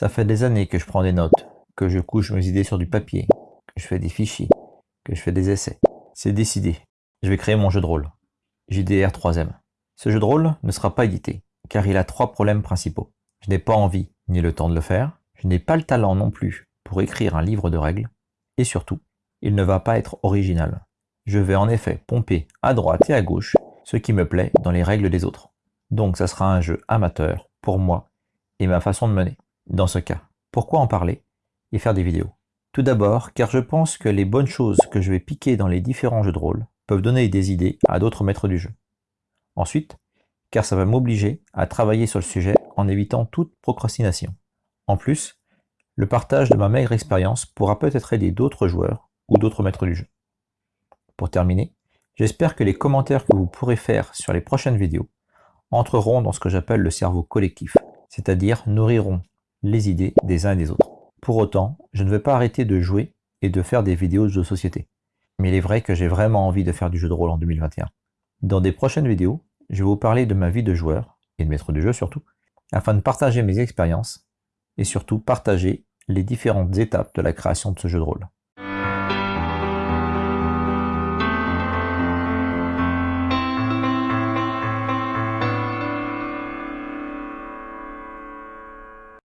Ça fait des années que je prends des notes, que je couche mes idées sur du papier, que je fais des fichiers, que je fais des essais. C'est décidé. Je vais créer mon jeu de rôle. JDR 3M. Ce jeu de rôle ne sera pas édité, car il a trois problèmes principaux. Je n'ai pas envie ni le temps de le faire, je n'ai pas le talent non plus pour écrire un livre de règles, et surtout, il ne va pas être original. Je vais en effet pomper à droite et à gauche ce qui me plaît dans les règles des autres. Donc ça sera un jeu amateur pour moi et ma façon de mener. Dans ce cas, pourquoi en parler et faire des vidéos? Tout d'abord, car je pense que les bonnes choses que je vais piquer dans les différents jeux de rôle peuvent donner des idées à d'autres maîtres du jeu. Ensuite, car ça va m'obliger à travailler sur le sujet en évitant toute procrastination. En plus, le partage de ma maigre expérience pourra peut-être aider d'autres joueurs ou d'autres maîtres du jeu. Pour terminer, j'espère que les commentaires que vous pourrez faire sur les prochaines vidéos entreront dans ce que j'appelle le cerveau collectif, c'est-à-dire nourriront les idées des uns et des autres. Pour autant, je ne vais pas arrêter de jouer et de faire des vidéos de société. Mais il est vrai que j'ai vraiment envie de faire du jeu de rôle en 2021. Dans des prochaines vidéos, je vais vous parler de ma vie de joueur, et de maître du jeu surtout, afin de partager mes expériences, et surtout partager les différentes étapes de la création de ce jeu de rôle.